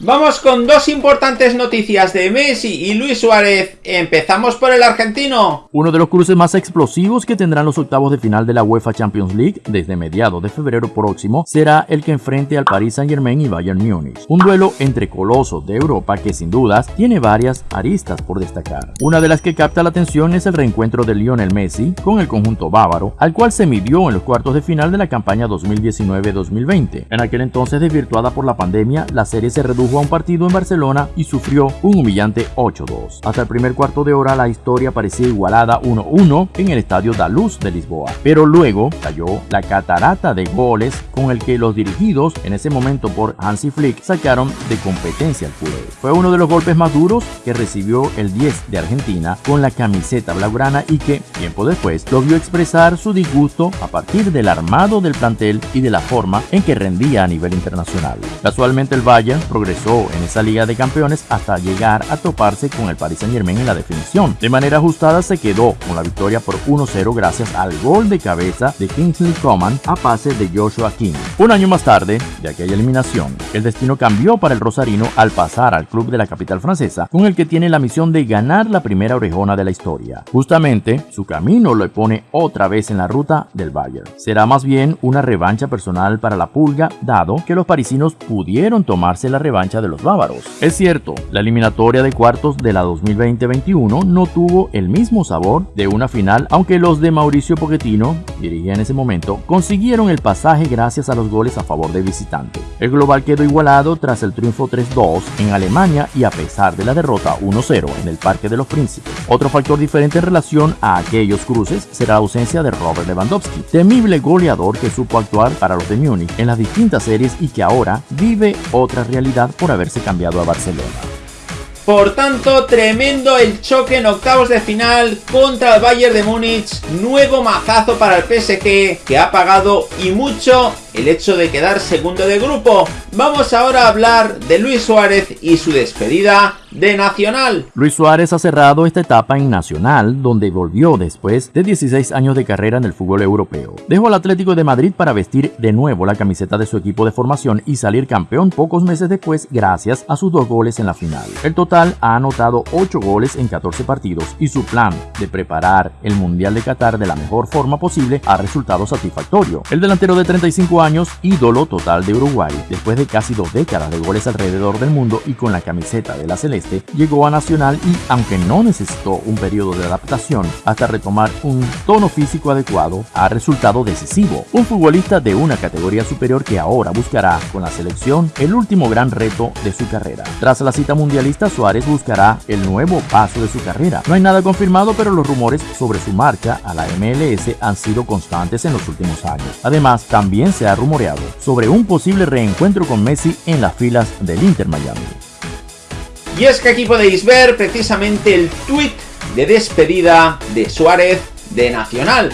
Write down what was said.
Vamos con dos importantes noticias de Messi y Luis Suárez. Empezamos por el argentino. Uno de los cruces más explosivos que tendrán los octavos de final de la UEFA Champions League desde mediados de febrero próximo será el que enfrente al Paris Saint Germain y Bayern Múnich. Un duelo entre colosos de Europa que sin dudas tiene varias aristas por destacar. Una de las que capta la atención es el reencuentro de Lionel Messi con el conjunto bávaro, al cual se midió en los cuartos de final de la campaña 2019-2020. En aquel entonces desvirtuada por la pandemia, la serie se redujo jugó un partido en Barcelona y sufrió un humillante 8-2. Hasta el primer cuarto de hora la historia parecía igualada 1-1 en el estadio da Luz de Lisboa, pero luego cayó la catarata de goles con el que los dirigidos en ese momento por Hansi Flick sacaron de competencia al culé. Fue uno de los golpes más duros que recibió el 10 de Argentina con la camiseta blaugrana y que tiempo después lo vio expresar su disgusto a partir del armado del plantel y de la forma en que rendía a nivel internacional. Casualmente el Bayern progresó en esa Liga de Campeones hasta llegar a toparse con el Paris Saint Germain en la definición. De manera ajustada se quedó con la victoria por 1-0 gracias al gol de cabeza de Kingsley Coman a pase de Joshua King. Un año más tarde de aquella eliminación, el destino cambió para el rosarino al pasar al club de la capital francesa, con el que tiene la misión de ganar la primera orejona de la historia. Justamente, su camino lo pone otra vez en la ruta del Bayern. Será más bien una revancha personal para la pulga, dado que los parisinos pudieron tomarse la revancha de los bávaros. Es cierto, la eliminatoria de cuartos de la 2020-21 no tuvo el mismo sabor de una final, aunque los de Mauricio Pochettino, dirigía en ese momento, consiguieron el pasaje gracias a los goles a favor de visitante. El global quedó igualado tras el triunfo 3-2 en Alemania y a pesar de la derrota 1-0 en el Parque de los Príncipes. Otro factor diferente en relación a aquellos cruces será la ausencia de Robert Lewandowski, temible goleador que supo actuar para los de Múnich en las distintas series y que ahora vive otra realidad por haberse cambiado a Barcelona. Por tanto, tremendo el choque en octavos de final contra el Bayern de Múnich. Nuevo mazazo para el PSG que ha pagado y mucho el hecho de quedar segundo de grupo. Vamos ahora a hablar de Luis Suárez y su despedida de Nacional. Luis Suárez ha cerrado esta etapa en Nacional, donde volvió después de 16 años de carrera en el fútbol europeo. Dejó al Atlético de Madrid para vestir de nuevo la camiseta de su equipo de formación y salir campeón pocos meses después gracias a sus dos goles en la final. El total ha anotado 8 goles en 14 partidos y su plan de preparar el Mundial de Qatar de la mejor forma posible ha resultado satisfactorio. El delantero de 35 años, ídolo total de Uruguay, después de casi dos décadas de goles alrededor del mundo y con la camiseta de la celeste, llegó a Nacional y, aunque no necesitó un periodo de adaptación hasta retomar un tono físico adecuado, ha resultado decisivo. Un futbolista de una categoría superior que ahora buscará con la selección el último gran reto de su carrera. Tras la cita mundialista, Suárez buscará el nuevo paso de su carrera. No hay nada confirmado, pero los rumores sobre su marcha a la MLS han sido constantes en los últimos años. Además, también se rumoreado sobre un posible reencuentro con Messi en las filas del Inter Miami. Y es que aquí podéis ver precisamente el tweet de despedida de Suárez de Nacional.